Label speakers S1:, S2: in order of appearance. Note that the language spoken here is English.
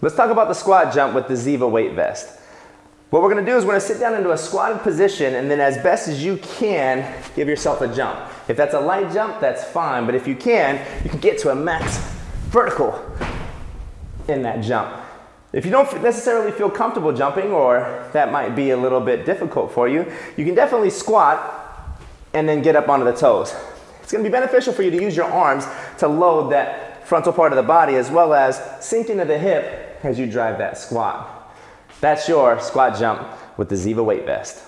S1: Let's talk about the squat jump with the Ziva weight vest. What we're gonna do is we're gonna sit down into a squatted position and then as best as you can, give yourself a jump. If that's a light jump, that's fine, but if you can, you can get to a max vertical in that jump. If you don't necessarily feel comfortable jumping or that might be a little bit difficult for you, you can definitely squat and then get up onto the toes. It's gonna be beneficial for you to use your arms to load that frontal part of the body as well as sinking into the hip as you drive that squat. That's your squat jump with the Ziva weight vest.